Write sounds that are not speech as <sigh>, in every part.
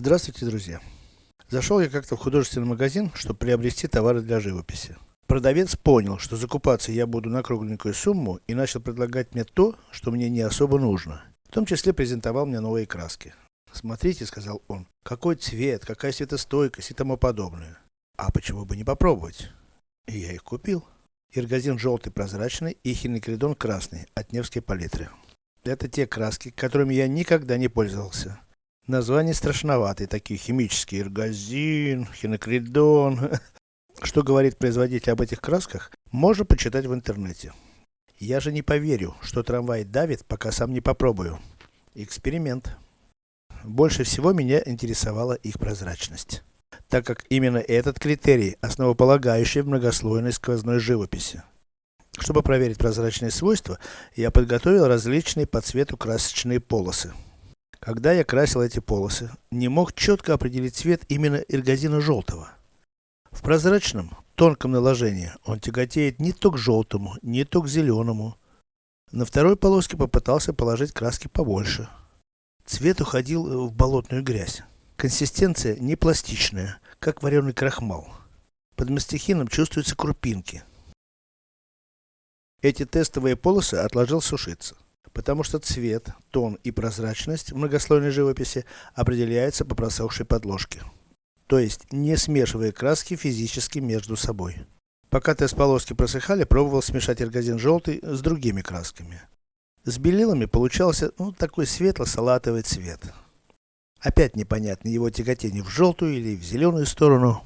Здравствуйте, друзья! Зашел я как-то в художественный магазин, чтобы приобрести товары для живописи. Продавец понял, что закупаться я буду на кругленькую сумму и начал предлагать мне то, что мне не особо нужно. В том числе презентовал мне новые краски. Смотрите, сказал он, какой цвет, какая светостойкость и тому подобное. А почему бы не попробовать? И я их купил. Иргазин желтый прозрачный и хинокридон красный от Невской палитры. Это те краски, которыми я никогда не пользовался. Названия страшноватые, такие химические. Иргазин, хинокридон. <laughs> Что говорит производитель об этих красках, можно почитать в интернете. Я же не поверю, что трамвай давит, пока сам не попробую. Эксперимент. Больше всего меня интересовала их прозрачность. Так как именно этот критерий, основополагающий в многослойной сквозной живописи. Чтобы проверить прозрачные свойства, я подготовил различные по цвету красочные полосы. Когда я красил эти полосы, не мог четко определить цвет именно иргазина желтого. В прозрачном, тонком наложении он тяготеет не то к желтому, не то к зеленому. На второй полоске попытался положить краски побольше. Цвет уходил в болотную грязь. Консистенция не пластичная, как вареный крахмал. Под мастихином чувствуются крупинки. Эти тестовые полосы отложил сушиться, потому что цвет, тон и прозрачность в многослойной живописи определяются по просохшей подложке. То есть, не смешивая краски физически между собой. Пока тест-полоски просыхали, пробовал смешать эргазин желтый с другими красками. С белилами получался, ну, такой светло-салатовый цвет. Опять непонятно его тяготение в желтую или в зеленую сторону.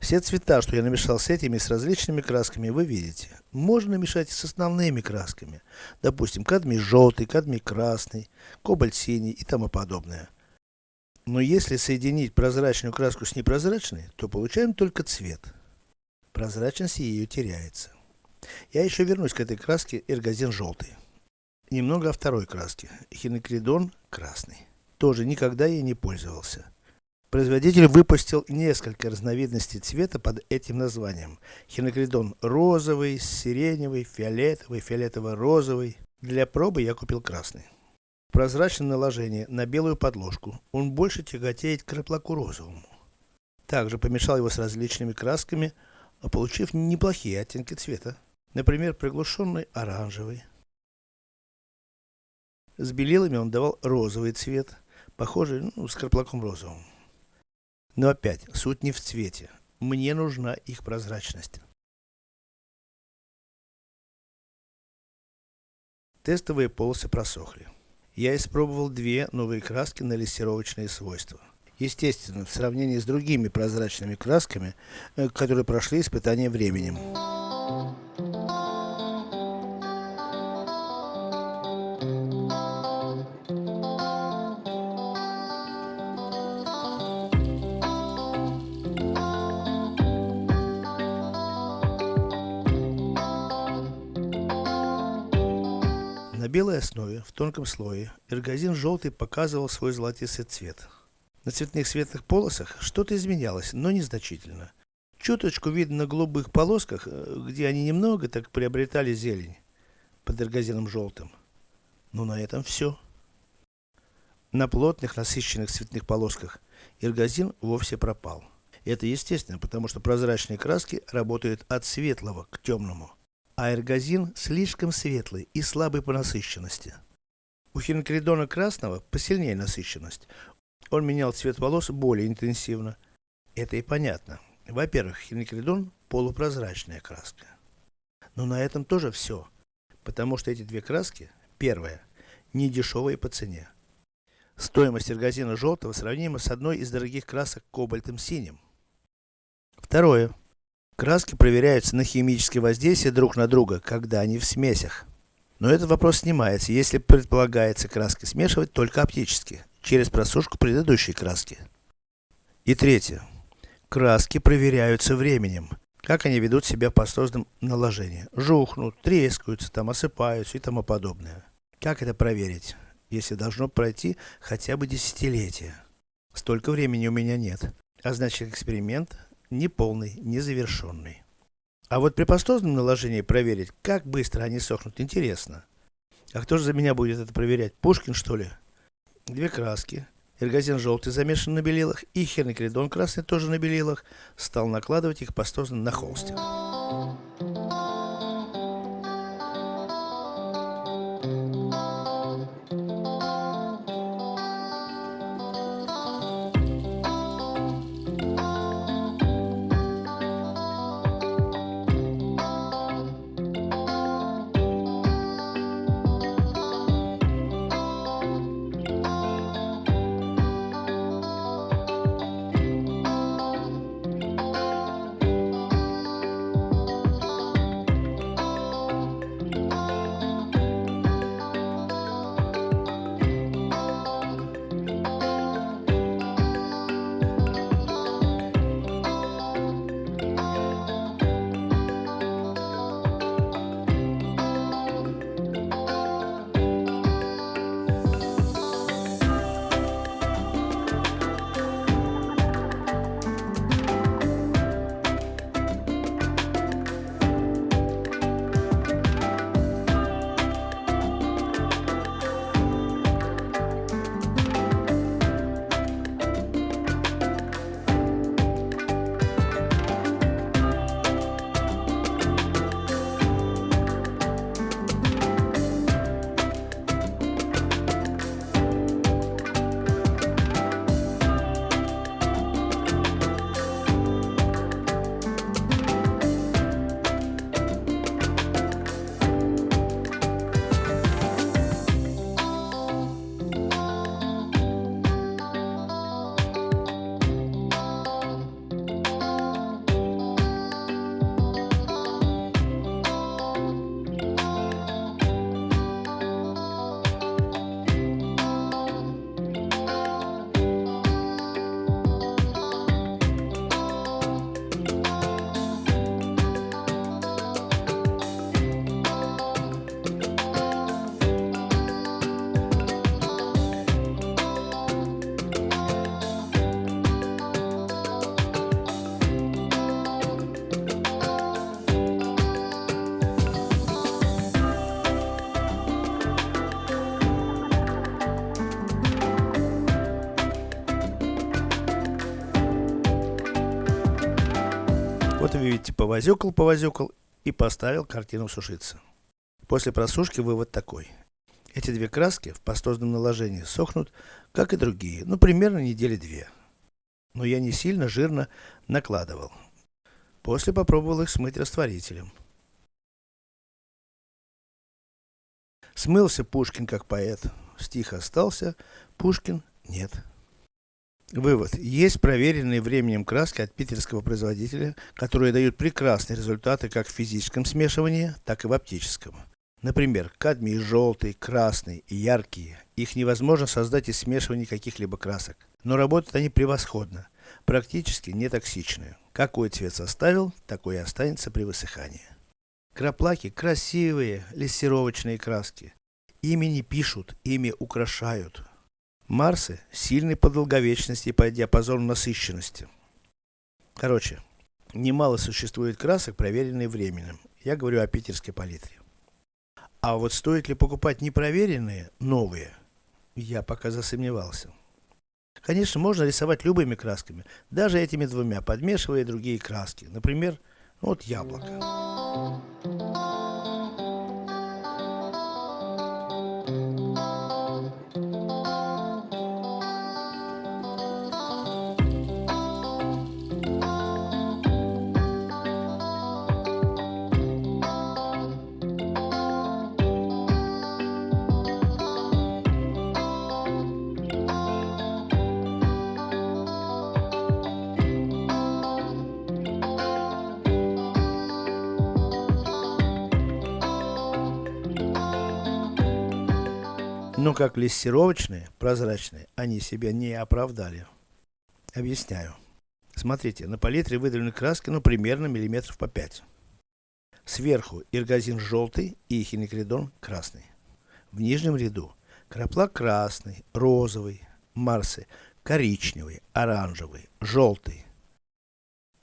Все цвета, что я намешал с этими, с различными красками, вы видите. Можно мешать с основными красками. Допустим, кадмий желтый, кадмий красный, кобальт синий и тому подобное. Но если соединить прозрачную краску с непрозрачной, то получаем только цвет. Прозрачность ее теряется. Я еще вернусь к этой краске эргазин желтый. Немного о второй краске. Хинокридон красный тоже никогда ей не пользовался. Производитель выпустил несколько разновидностей цвета под этим названием. Хинокридон розовый, сиреневый, фиолетовый, фиолетово-розовый. Для пробы я купил красный. Прозрачное наложение на белую подложку. Он больше тяготеет к краплаку розовому. Также помешал его с различными красками, получив неплохие оттенки цвета. Например, приглушенный оранжевый. С белилами он давал розовый цвет, похожий ну, с краплаком розовым. Но опять, суть не в цвете. Мне нужна их прозрачность. Тестовые полосы просохли. Я испробовал две новые краски на лессировочные свойства. Естественно, в сравнении с другими прозрачными красками, э, которые прошли испытание временем. Белой основе, в тонком слое, эргазин желтый показывал свой золотистый цвет. На цветных светлых полосах что-то изменялось, но незначительно. Чуточку видно на голубых полосках, э, где они немного так приобретали зелень, под эргазином желтым. Но на этом все. На плотных насыщенных цветных полосках эргазин вовсе пропал. Это естественно, потому что прозрачные краски работают от светлого к темному а эргазин слишком светлый и слабый по насыщенности. У хинокридона красного посильнее насыщенность. Он менял цвет волос более интенсивно. Это и понятно. Во-первых, хинокридон полупрозрачная краска. Но на этом тоже все. Потому что эти две краски, первая, не дешевые по цене. Стоимость эргазина желтого сравнима с одной из дорогих красок кобальтом синим. Второе. Краски проверяются на химическое воздействие друг на друга, когда они в смесях. Но этот вопрос снимается, если предполагается краски смешивать только оптически, через просушку предыдущей краски. И третье. Краски проверяются временем. Как они ведут себя в пастозном наложении. Жухнут, трескаются, там осыпаются и тому подобное. Как это проверить, если должно пройти хотя бы десятилетие? Столько времени у меня нет. А значит эксперимент неполный, незавершенный. А вот при пастозном наложении проверить, как быстро они сохнут, интересно. А кто же за меня будет это проверять? Пушкин, что ли? Две краски. Эргазин желтый замешан на белилах и херникридон красный тоже на белилах, стал накладывать их пастозно на холстик. Вот вы видите, повозюкал, повозюкал и поставил картину сушиться. После просушки вывод такой. Эти две краски в пастозном наложении сохнут, как и другие, ну примерно недели две. Но я не сильно жирно накладывал. После попробовал их смыть растворителем. Смылся Пушкин как поэт. Стих остался, Пушкин нет. Вывод. Есть проверенные временем краски от питерского производителя, которые дают прекрасные результаты как в физическом смешивании, так и в оптическом. Например, кадмий желтый, красный и яркие. Их невозможно создать из смешивания каких-либо красок. Но работают они превосходно, практически не токсичны. Какой цвет составил, такой и останется при высыхании. Краплаки красивые, лессировочные краски. Ими не пишут, ими украшают. Марсы сильны по долговечности и по диапазону насыщенности. Короче, немало существует красок, проверенных временем. Я говорю о питерской палитре. А вот стоит ли покупать непроверенные, новые, я пока засомневался. Конечно, можно рисовать любыми красками, даже этими двумя, подмешивая другие краски. Например, вот яблоко. Но как лессировочные, прозрачные, они себя не оправдали. Объясняю. Смотрите, на палитре выдавлены краски, ну, примерно миллиметров по 5. Сверху иргазин желтый и хинекридон красный. В нижнем ряду краплак красный, розовый, марсы коричневый, оранжевый, желтый.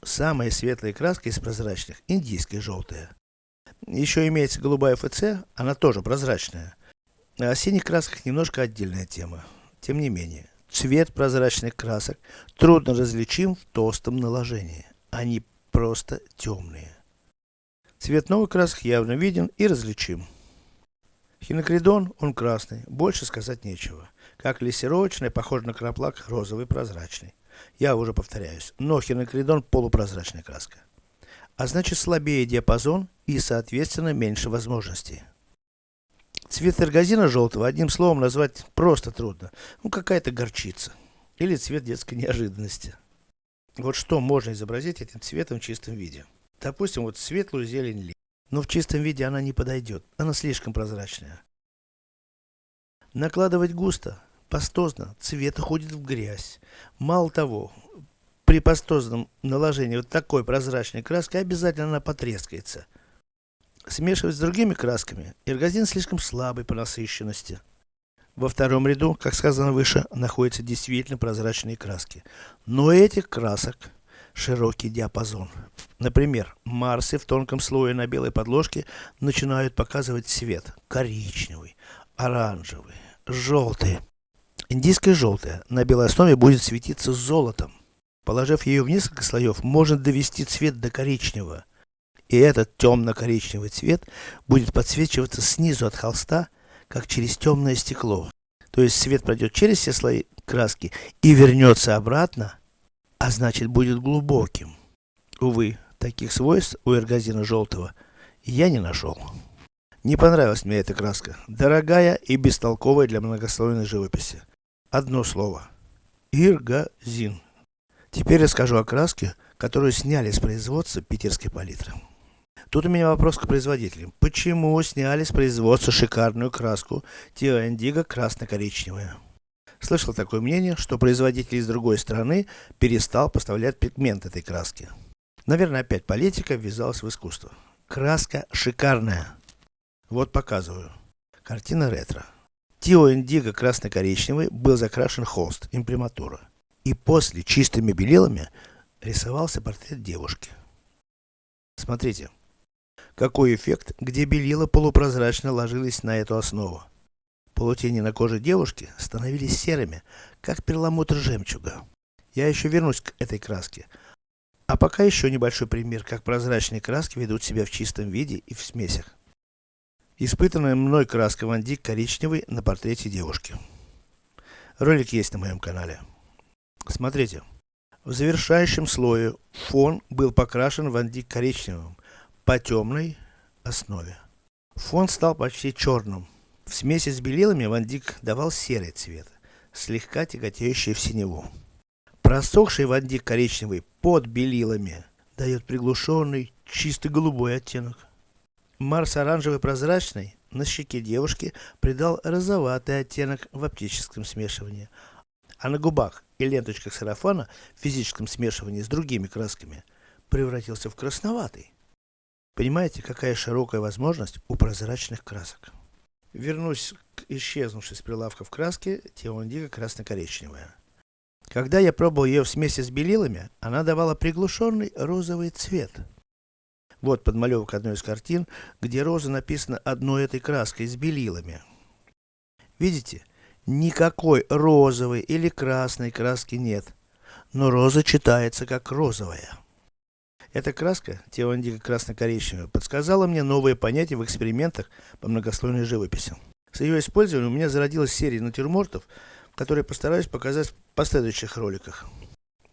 Самая светлая краска из прозрачных, индийская желтая. Еще имеется голубая ФЦ, она тоже прозрачная. О синих красках немножко отдельная тема. Тем не менее, цвет прозрачных красок трудно различим в толстом наложении. Они просто темные. Цвет новых красок явно виден и различим. Хинокридон, он красный, больше сказать нечего. Как лессировочный, похож на краплак, розовый, прозрачный. Я уже повторяюсь, но хинокридон полупрозрачная краска. А значит слабее диапазон и соответственно меньше возможностей. Цвет эргозина желтого одним словом назвать просто трудно. Ну какая-то горчица. Или цвет детской неожиданности. Вот что можно изобразить этим цветом в чистом виде. Допустим, вот светлую зелень но в чистом виде она не подойдет, она слишком прозрачная. Накладывать густо, пастозно, цвет уходит в грязь. Мало того, при пастозном наложении вот такой прозрачной краски обязательно она потрескается. Смешивать с другими красками, эргозин слишком слабый по насыщенности. Во втором ряду, как сказано выше, находятся действительно прозрачные краски. Но этих красок широкий диапазон. Например, Марсы в тонком слое на белой подложке начинают показывать цвет коричневый, оранжевый, желтый. Индийская желтая на белой основе будет светиться золотом. Положив ее в несколько слоев, можно довести цвет до коричневого. И этот темно-коричневый цвет будет подсвечиваться снизу от холста, как через темное стекло. То есть свет пройдет через все слои краски и вернется обратно а значит будет глубоким. Увы, таких свойств у эргозина желтого я не нашел. Не понравилась мне эта краска, дорогая и бестолковая для многослойной живописи. Одно слово. Иргозин. Теперь расскажу о краске, которую сняли с производства питерской палитры. Тут у меня вопрос к производителям. Почему сняли с производства шикарную краску Тио Индиго красно-коричневая? Слышал такое мнение, что производитель из другой страны перестал поставлять пигмент этой краски. Наверное, опять политика ввязалась в искусство. Краска шикарная. Вот показываю. Картина ретро. Тио Индиго красно-коричневый был закрашен холст, имприматура. И после чистыми белилами рисовался портрет девушки. Смотрите, какой эффект, где белила полупрозрачно ложились на эту основу. Полутени на коже девушки становились серыми, как перламутр жемчуга. Я еще вернусь к этой краске. А пока еще небольшой пример, как прозрачные краски ведут себя в чистом виде и в смесях. Испытанная мной краска Ван Дик коричневый на портрете девушки. Ролик есть на моем канале. Смотрите. В завершающем слое фон был покрашен Ван Дик коричневым по темной основе. Фон стал почти черным. В смеси с белилами Ван Дик давал серый цвет, слегка тяготеющий в синеву. Просохший Ван Дик коричневый под белилами дает приглушенный, чисто голубой оттенок. Марс оранжевый прозрачный на щеке девушки придал розоватый оттенок в оптическом смешивании, а на губах и ленточках сарафана в физическом смешивании с другими красками превратился в красноватый. Понимаете, какая широкая возможность у прозрачных красок. Вернусь к исчезнувшей с прилавков краске Теондиго красно-коричневая. Когда я пробовал ее вместе с белилами, она давала приглушенный розовый цвет. Вот подмалевок одной из картин, где роза написана одной этой краской с белилами. Видите? Никакой розовой или красной краски нет, но роза читается как розовая. Эта краска, теондика красно-коричневая, подсказала мне новые понятия в экспериментах по многослойной живописи. С ее использованием у меня зародилась серия натюрмортов, которые постараюсь показать в последующих роликах.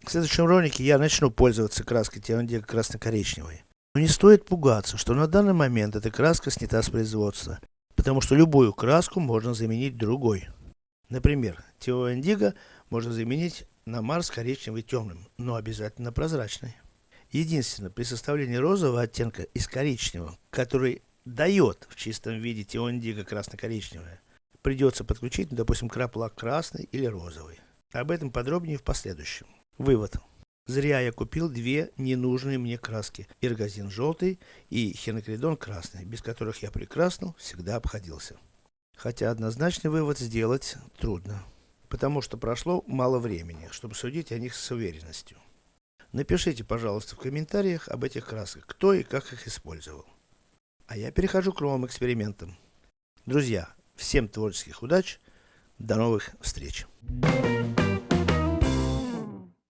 В следующем ролике я начну пользоваться краской теондика красно-коричневой. Но не стоит пугаться, что на данный момент эта краска снята с производства, потому что любую краску можно заменить другой. Например, теоиндиго можно заменить на Марс коричневый темным, но обязательно прозрачный. Единственное, при составлении розового оттенка из коричневого, который дает в чистом виде теондиго красно-коричневое, придется подключить, допустим, краплак красный или розовый. Об этом подробнее в последующем. Вывод. Зря я купил две ненужные мне краски. Иргазин желтый и хинокридон красный, без которых я прекрасно всегда обходился. Хотя однозначный вывод сделать трудно, потому что прошло мало времени, чтобы судить о них с уверенностью. Напишите, пожалуйста, в комментариях об этих красках, кто и как их использовал. А я перехожу к новым экспериментам. Друзья, всем творческих удач, до новых встреч!